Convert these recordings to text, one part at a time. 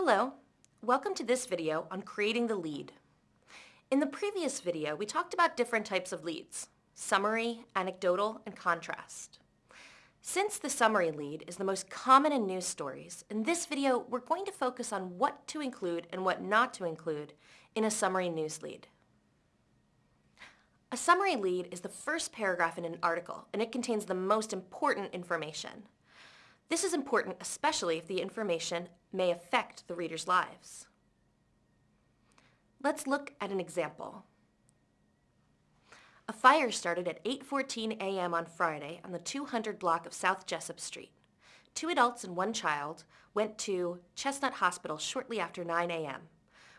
Hello, welcome to this video on creating the lead. In the previous video, we talked about different types of leads, summary, anecdotal, and contrast. Since the summary lead is the most common in news stories, in this video we're going to focus on what to include and what not to include in a summary news lead. A summary lead is the first paragraph in an article, and it contains the most important information. This is important especially if the information may affect the reader's lives. Let's look at an example. A fire started at 8.14 a.m. on Friday on the 200 block of South Jessup Street. Two adults and one child went to Chestnut Hospital shortly after 9 a.m.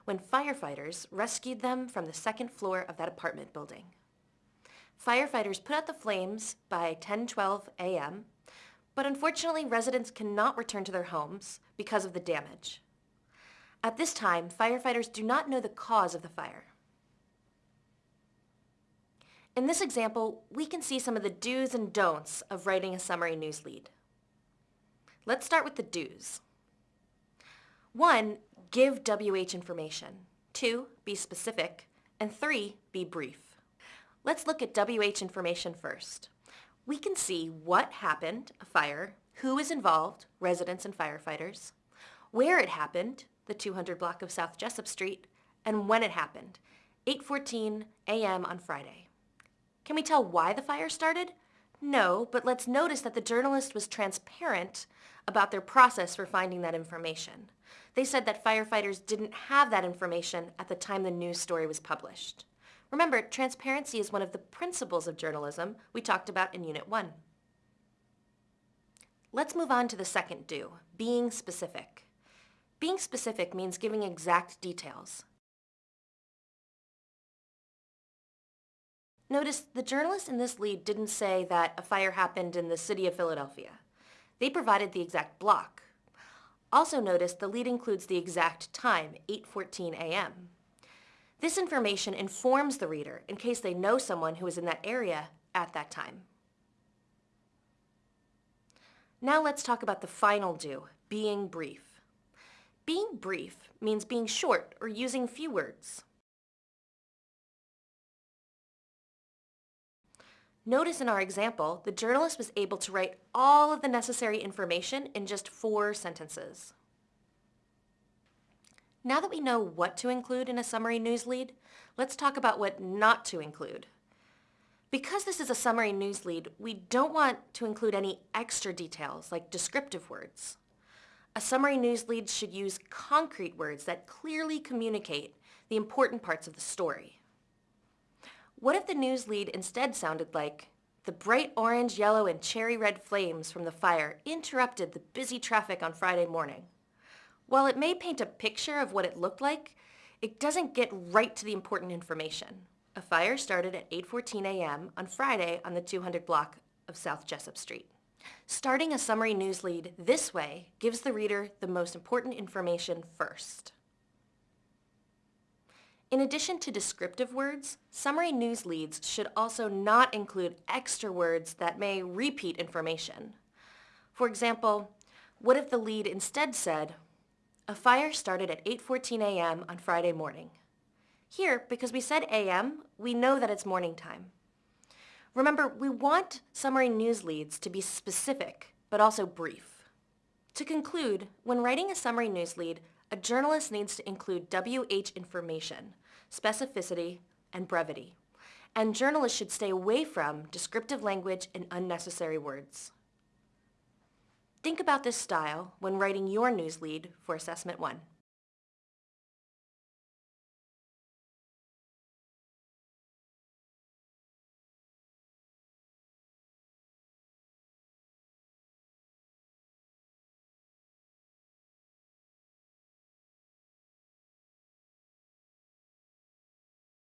when firefighters rescued them from the second floor of that apartment building. Firefighters put out the flames by 10.12 a.m but unfortunately residents cannot return to their homes because of the damage. At this time, firefighters do not know the cause of the fire. In this example, we can see some of the do's and don'ts of writing a summary news lead. Let's start with the do's. One, give WH information. Two, be specific. And three, be brief. Let's look at WH information first we can see what happened, a fire, who was involved, residents and firefighters, where it happened, the 200 block of South Jessup Street, and when it happened, 8.14 a.m. on Friday. Can we tell why the fire started? No, but let's notice that the journalist was transparent about their process for finding that information. They said that firefighters didn't have that information at the time the news story was published. Remember, transparency is one of the principles of journalism we talked about in Unit 1. Let's move on to the second do, being specific. Being specific means giving exact details. Notice the journalist in this lead didn't say that a fire happened in the city of Philadelphia. They provided the exact block. Also notice the lead includes the exact time, 8.14 a.m. This information informs the reader in case they know someone who is in that area at that time. Now let's talk about the final do, being brief. Being brief means being short or using few words. Notice in our example, the journalist was able to write all of the necessary information in just four sentences. Now that we know what to include in a summary news lead, let's talk about what not to include. Because this is a summary news lead, we don't want to include any extra details like descriptive words. A summary news lead should use concrete words that clearly communicate the important parts of the story. What if the news lead instead sounded like, the bright orange, yellow, and cherry red flames from the fire interrupted the busy traffic on Friday morning? While it may paint a picture of what it looked like, it doesn't get right to the important information. A fire started at 8.14 a.m. on Friday on the 200 block of South Jessup Street. Starting a summary news lead this way gives the reader the most important information first. In addition to descriptive words, summary news leads should also not include extra words that may repeat information. For example, what if the lead instead said, a fire started at 8.14 a.m. on Friday morning. Here, because we said a.m., we know that it's morning time. Remember, we want summary news leads to be specific, but also brief. To conclude, when writing a summary news lead, a journalist needs to include WH information, specificity, and brevity. And journalists should stay away from descriptive language and unnecessary words. Think about this style when writing your news lead for Assessment 1.